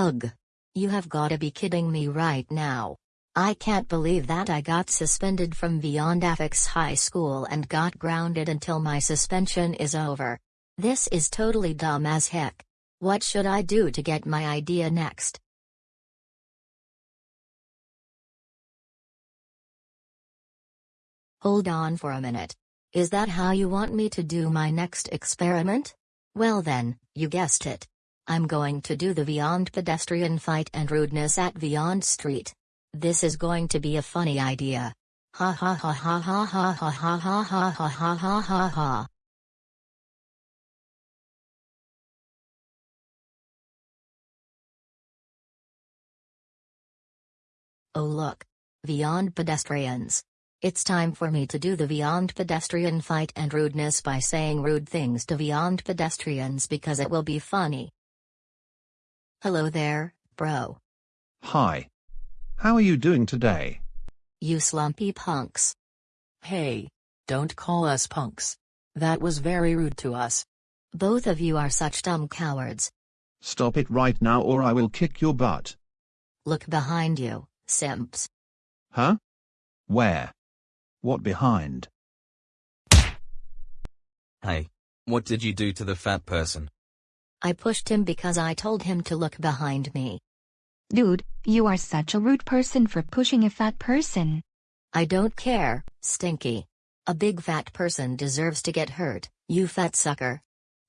Ugh. You have gotta be kidding me right now. I can't believe that I got suspended from Beyond Affix High School and got grounded until my suspension is over. This is totally dumb as heck. What should I do to get my idea next? Hold on for a minute. Is that how you want me to do my next experiment? Well then, you guessed it. I'm going to do the Beyond pedestrian fight and rudeness at Beyond Street. This is going to be a funny idea. Ha ha ha ha ha ha ha ha ha ha ha ha ha ha. Oh look. Beyond pedestrians. It's time for me to do the Beyond pedestrian fight and rudeness by saying rude things to Beyond pedestrians because it will be funny. Hello there, bro. Hi. How are you doing today? You slumpy punks. Hey, don't call us punks. That was very rude to us. Both of you are such dumb cowards. Stop it right now or I will kick your butt. Look behind you, simps. Huh? Where? What behind? Hey, what did you do to the fat person? I pushed him because I told him to look behind me. Dude, you are such a rude person for pushing a fat person. I don't care, Stinky. A big fat person deserves to get hurt, you fat sucker.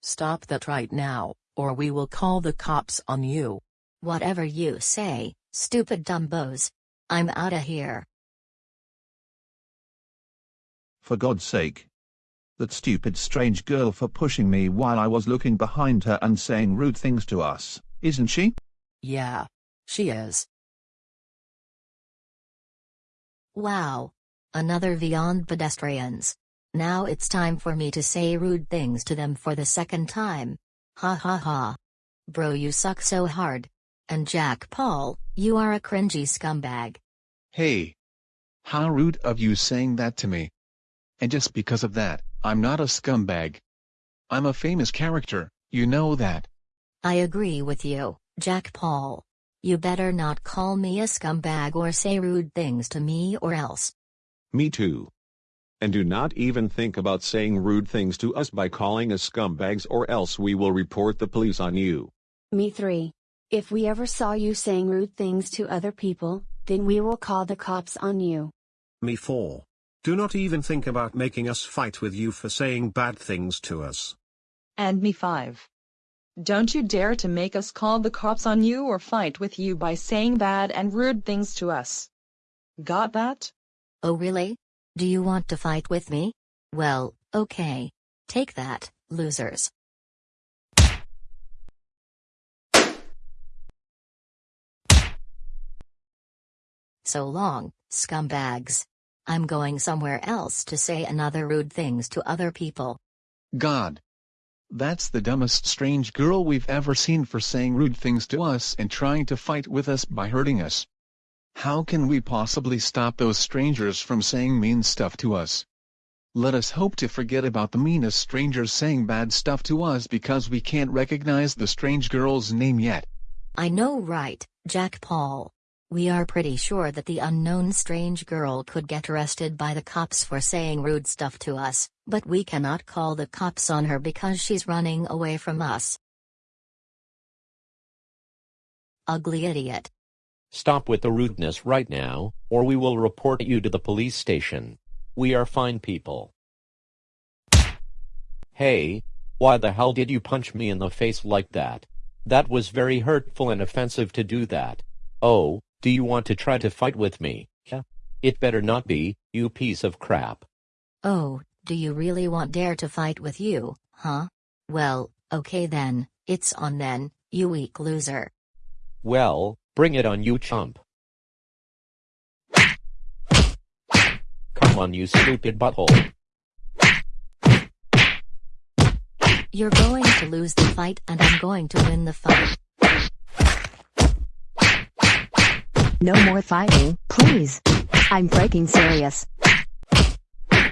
Stop that right now, or we will call the cops on you. Whatever you say, stupid dumbos. I'm outta here. For God's sake. That stupid strange girl for pushing me while I was looking behind her and saying rude things to us, isn't she? Yeah. She is. Wow. Another Beyond pedestrians. Now it's time for me to say rude things to them for the second time. Ha ha ha. Bro you suck so hard. And Jack Paul, you are a cringy scumbag. Hey. How rude of you saying that to me. And just because of that, I'm not a scumbag. I'm a famous character, you know that. I agree with you, Jack Paul. You better not call me a scumbag or say rude things to me or else. Me too. And do not even think about saying rude things to us by calling us scumbags or else we will report the police on you. Me 3. If we ever saw you saying rude things to other people, then we will call the cops on you. Me 4. Do not even think about making us fight with you for saying bad things to us. And me 5. Don't you dare to make us call the cops on you or fight with you by saying bad and rude things to us. Got that? Oh really? Do you want to fight with me? Well, okay. Take that, losers. So long, scumbags. I'm going somewhere else to say another rude things to other people. God. That's the dumbest strange girl we've ever seen for saying rude things to us and trying to fight with us by hurting us. How can we possibly stop those strangers from saying mean stuff to us? Let us hope to forget about the meanest strangers saying bad stuff to us because we can't recognize the strange girl's name yet. I know right, Jack Paul. We are pretty sure that the unknown strange girl could get arrested by the cops for saying rude stuff to us, but we cannot call the cops on her because she's running away from us. Ugly idiot. Stop with the rudeness right now, or we will report you to the police station. We are fine people. Hey, why the hell did you punch me in the face like that? That was very hurtful and offensive to do that. Oh, do you want to try to fight with me? Yeah. It better not be, you piece of crap. Oh, do you really want Dare to fight with you, huh? Well, okay then, it's on then, you weak loser. Well, bring it on you chump. Come on you stupid butthole. You're going to lose the fight and I'm going to win the fight. No more fighting, please. I'm breaking serious. I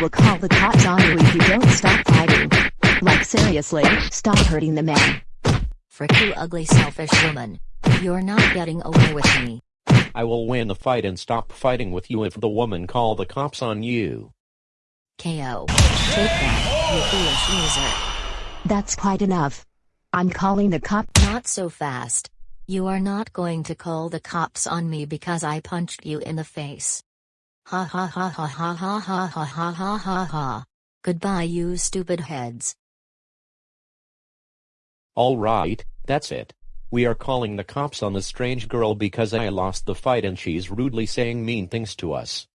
will call the cops on you if you don't stop fighting. Like seriously, stop hurting the man. Frick you ugly selfish woman. You're not getting away with me. I will win the fight and stop fighting with you if the woman call the cops on you. KO. Take that, you foolish loser. That's quite enough. I'm calling the cop. Not so fast. You are not going to call the cops on me because I punched you in the face. Ha ha ha ha ha ha ha ha ha ha ha ha. Goodbye you stupid heads. Alright, that's it. We are calling the cops on the strange girl because I lost the fight and she's rudely saying mean things to us.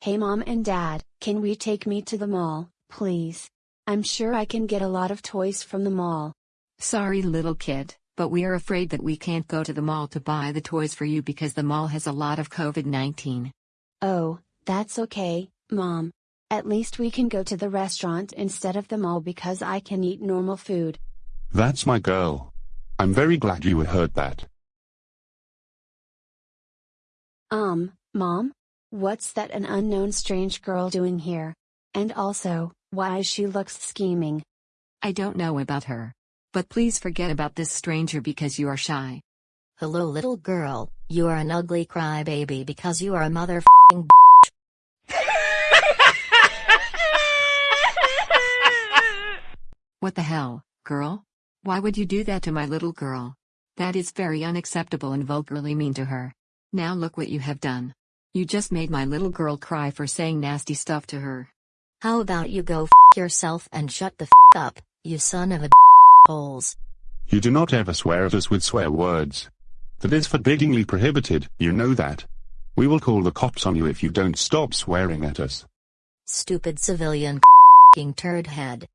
Hey mom and dad, can we take me to the mall, please? I'm sure I can get a lot of toys from the mall. Sorry little kid, but we are afraid that we can't go to the mall to buy the toys for you because the mall has a lot of COVID-19. Oh, that's okay, mom. At least we can go to the restaurant instead of the mall because I can eat normal food. That's my girl. I'm very glad you heard that. Um, mom? What's that an unknown strange girl doing here? And also, why she looks scheming? I don't know about her. But please forget about this stranger because you are shy. Hello little girl, you are an ugly crybaby because you are a motherfucking What the hell, girl? Why would you do that to my little girl? That is very unacceptable and vulgarly mean to her. Now look what you have done. You just made my little girl cry for saying nasty stuff to her. How about you go f yourself and shut the f up, you son of a holes. You do not ever swear at us with swear words. That is forbiddingly prohibited, you know that. We will call the cops on you if you don't stop swearing at us. Stupid civilian f***ing turd head.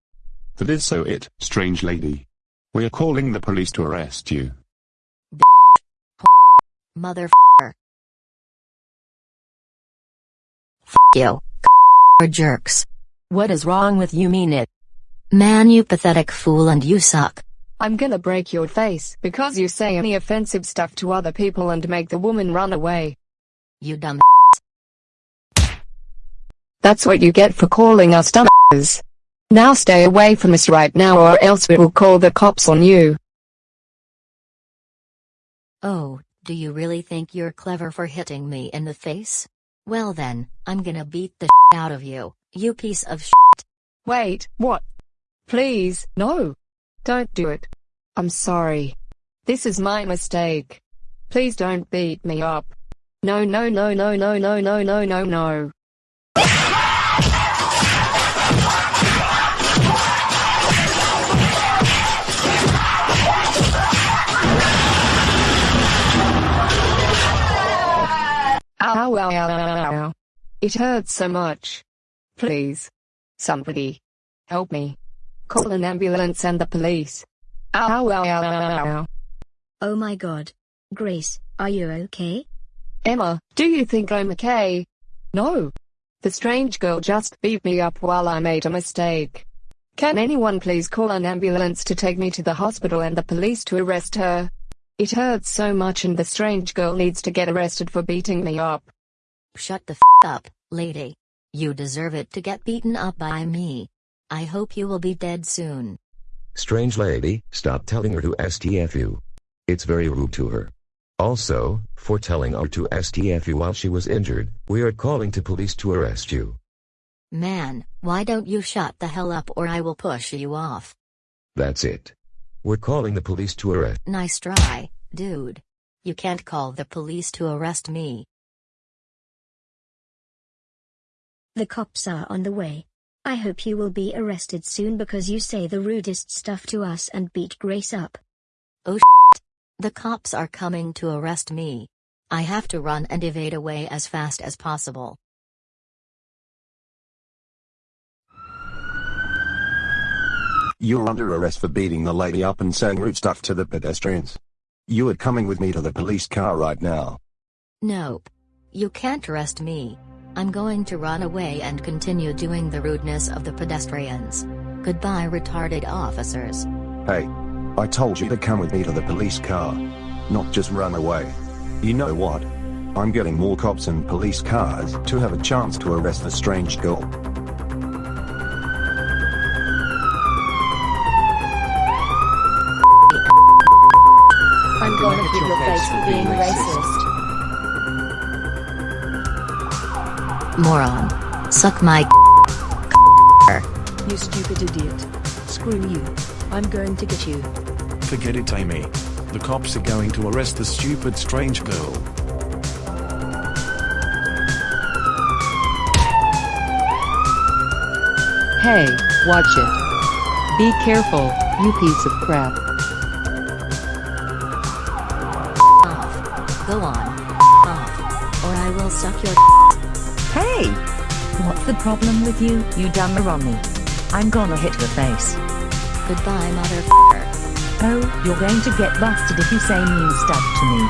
That is so it, strange lady. We are calling the police to arrest you. mother Motherfucker. F you. Or jerks. What is wrong with you mean it? Man you pathetic fool and you suck. I'm gonna break your face because you say any offensive stuff to other people and make the woman run away. You dumb That's what you get for calling us dumbass. Now stay away from us right now or else we will call the cops on you. Oh, do you really think you're clever for hitting me in the face? Well then, I'm gonna beat the out of you, you piece of shit. Wait, what? Please, no. Don't do it. I'm sorry. This is my mistake. Please don't beat me up. No no no no no no no no no no. Ow, ow, ow, ow, ow. It hurts so much. Please. Somebody. Help me. Call an ambulance and the police. Ow, ow, ow, ow, ow. Oh my god. Grace, are you okay? Emma, do you think I'm okay? No. The strange girl just beat me up while I made a mistake. Can anyone please call an ambulance to take me to the hospital and the police to arrest her? It hurts so much and the strange girl needs to get arrested for beating me up. Shut the f up, lady. You deserve it to get beaten up by me. I hope you will be dead soon. Strange lady, stop telling her to STFU. It's very rude to her. Also, for telling her to STFU while she was injured, we are calling to police to arrest you. Man, why don't you shut the hell up or I will push you off. That's it. We're calling the police to arrest. Nice try, dude. You can't call the police to arrest me. The cops are on the way. I hope you will be arrested soon because you say the rudest stuff to us and beat Grace up. Oh shit. The cops are coming to arrest me. I have to run and evade away as fast as possible. You're under arrest for beating the lady up and saying rude stuff to the pedestrians. You are coming with me to the police car right now. Nope. You can't arrest me. I'm going to run away and continue doing the rudeness of the pedestrians. Goodbye retarded officers. Hey. I told you to come with me to the police car. Not just run away. You know what? I'm getting more cops and police cars to have a chance to arrest the strange girl. I'm going to give your face for being racist. Moron. Suck my You stupid idiot. Screw you. I'm going to get you. Forget it, Amy. The cops are going to arrest the stupid strange girl. Hey, watch it. Be careful, you piece of crap. Go on. Off. Or I will suck your Hey! What's the problem with you, you dumb Romney? I'm gonna hit your face. Goodbye, mother. Oh, you're going to get busted if you say mean stuff to me.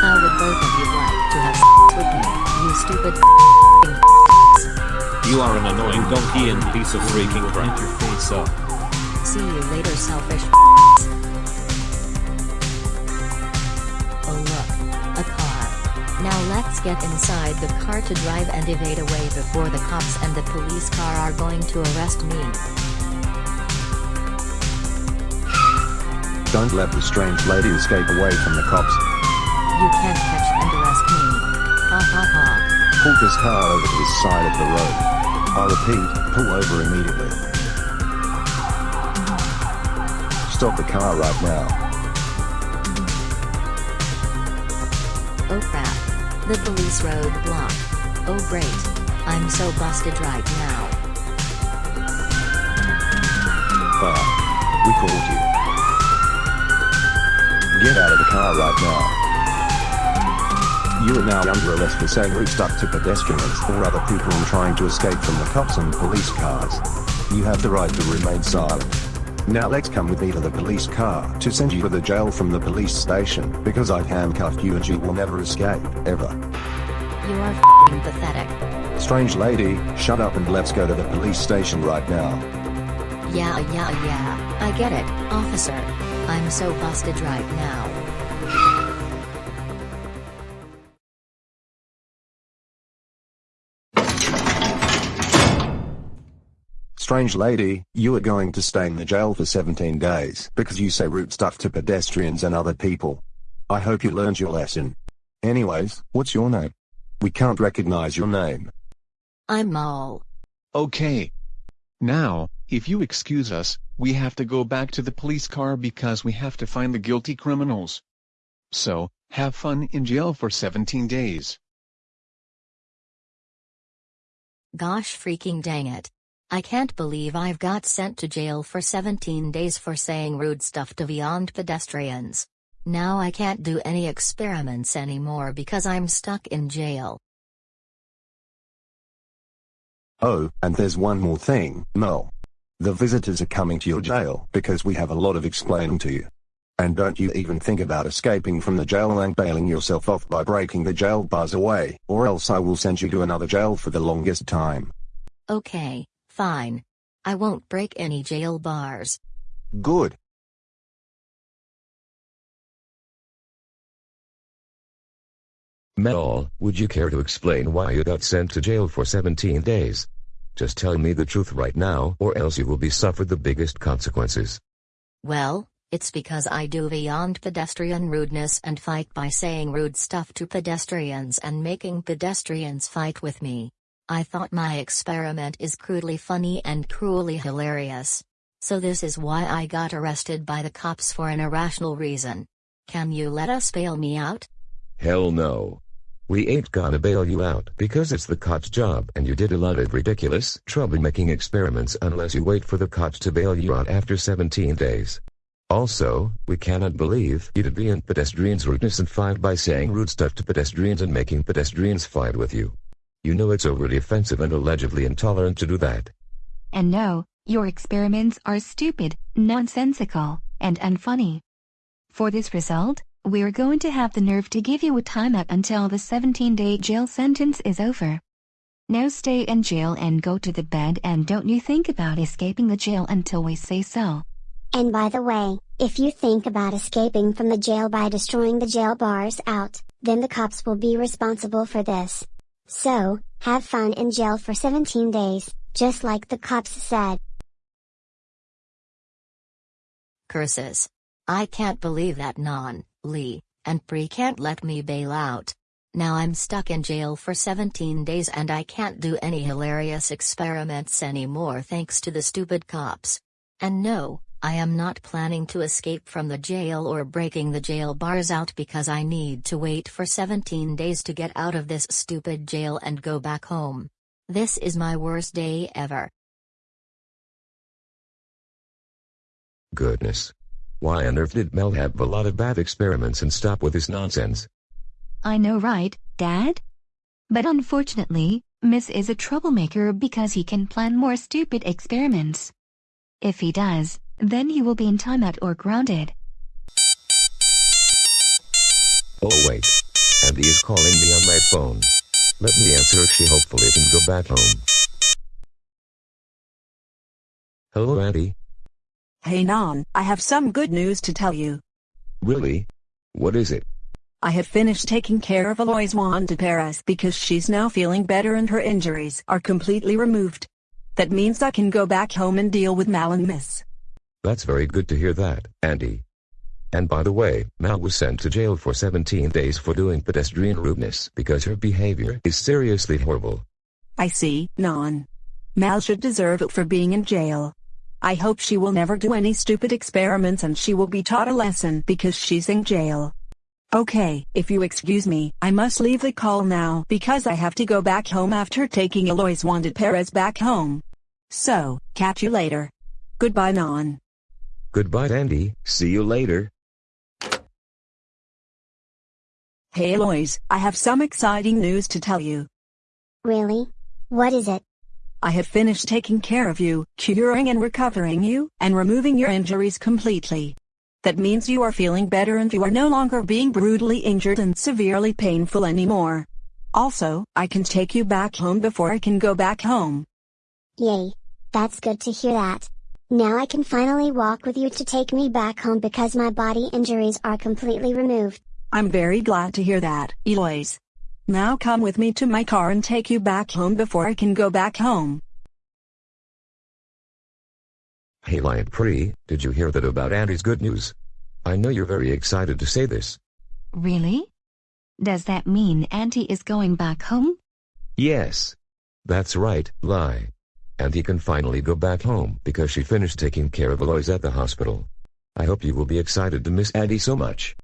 How would both of you like to have with me, you stupid You are an annoying donkey and piece of freaking crap. your face up. See you later, selfish Now let's get inside the car to drive and evade away before the cops and the police car are going to arrest me. Don't let the strange lady escape away from the cops. You can't catch and arrest me. Ha ha ha. Pull this car over to the side of the road. I repeat, pull over immediately. Stop the car right now. Oh crap. The police road block. Oh great. I'm so busted right now. We called you. Get out of the car right now. You are now under arrest for saying stuff to pedestrians or other people trying to escape from the cops and police cars. You have the right to remain silent. Now let's come with me to the police car to send you to the jail from the police station because I've handcuffed you and you will never escape, ever. You are f***ing pathetic. Strange lady, shut up and let's go to the police station right now. Yeah yeah yeah, I get it, officer. I'm so busted right now. Strange lady, you are going to stay in the jail for 17 days because you say rude stuff to pedestrians and other people. I hope you learned your lesson. Anyways, what's your name? We can't recognize your name. I'm Maul. Okay. Now, if you excuse us, we have to go back to the police car because we have to find the guilty criminals. So, have fun in jail for 17 days. Gosh freaking dang it. I can't believe I've got sent to jail for 17 days for saying rude stuff to beyond pedestrians. Now I can't do any experiments anymore because I'm stuck in jail. Oh, and there's one more thing, Mel. The visitors are coming to your jail because we have a lot of explaining to you. And don't you even think about escaping from the jail and bailing yourself off by breaking the jail bars away, or else I will send you to another jail for the longest time. Okay, fine. I won't break any jail bars. Good. Mel, would you care to explain why you got sent to jail for 17 days? Just tell me the truth right now or else you will be suffered the biggest consequences. Well, it's because I do beyond pedestrian rudeness and fight by saying rude stuff to pedestrians and making pedestrians fight with me. I thought my experiment is crudely funny and cruelly hilarious. So this is why I got arrested by the cops for an irrational reason. Can you let us bail me out? Hell no. We ain't gonna bail you out because it's the cop's job and you did a lot of ridiculous troublemaking experiments unless you wait for the cops to bail you out after 17 days. Also, we cannot believe you did beyond pedestrians rudeness and fight by saying rude stuff to pedestrians and making pedestrians fight with you. You know it's overly offensive and allegedly intolerant to do that. And no, your experiments are stupid, nonsensical, and unfunny. For this result, we're going to have the nerve to give you a timeout until the 17-day jail sentence is over. Now stay in jail and go to the bed and don't you think about escaping the jail until we say so. And by the way, if you think about escaping from the jail by destroying the jail bars out, then the cops will be responsible for this. So, have fun in jail for 17 days, just like the cops said. Curses. I can't believe that Non, Lee, and Pri can't let me bail out. Now I'm stuck in jail for 17 days and I can't do any hilarious experiments anymore thanks to the stupid cops. And no, I am not planning to escape from the jail or breaking the jail bars out because I need to wait for 17 days to get out of this stupid jail and go back home. This is my worst day ever. Goodness. Why on earth did Mel have a lot of bad experiments and stop with this nonsense? I know right, Dad? But unfortunately, Miss is a troublemaker because he can plan more stupid experiments. If he does, then he will be in timeout or grounded. Oh wait. Andy is calling me on my phone. Let me answer she hopefully can go back home. Hello Andy. Hey Non, I have some good news to tell you. Really? What is it? I have finished taking care of Alois Wanda Perez because she's now feeling better and her injuries are completely removed. That means I can go back home and deal with Mal and Miss. That's very good to hear that, Andy. And by the way, Mal was sent to jail for 17 days for doing pedestrian rudeness because her behavior is seriously horrible. I see, Non. Mal should deserve it for being in jail. I hope she will never do any stupid experiments and she will be taught a lesson because she's in jail. Okay, if you excuse me, I must leave the call now because I have to go back home after taking Alois Wanted Perez back home. So, catch you later. Goodbye Non. Goodbye Andy, see you later. Hey Lois, I have some exciting news to tell you. Really? What is it? I have finished taking care of you, curing and recovering you, and removing your injuries completely. That means you are feeling better and you are no longer being brutally injured and severely painful anymore. Also, I can take you back home before I can go back home. Yay. That's good to hear that. Now I can finally walk with you to take me back home because my body injuries are completely removed. I'm very glad to hear that, Eloise. Now come with me to my car and take you back home before I can go back home. Hey Lion Pri, did you hear that about Andy's good news? I know you're very excited to say this. Really? Does that mean Auntie is going back home? Yes. That's right, Lie. And he can finally go back home because she finished taking care of Alois at the hospital. I hope you will be excited to miss Andy so much.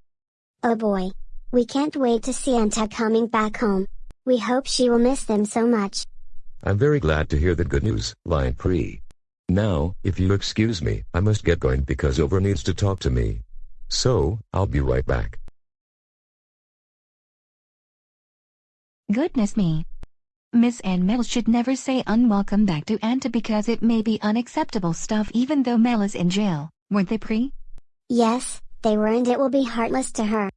Oh boy. We can't wait to see Anta coming back home. We hope she will miss them so much. I'm very glad to hear the good news, Lion Pri. Now, if you excuse me, I must get going because Over needs to talk to me. So, I'll be right back. Goodness me. Miss and Mel should never say unwelcome back to Anta because it may be unacceptable stuff even though Mel is in jail, weren't they Pre? Yes, they were and it will be heartless to her.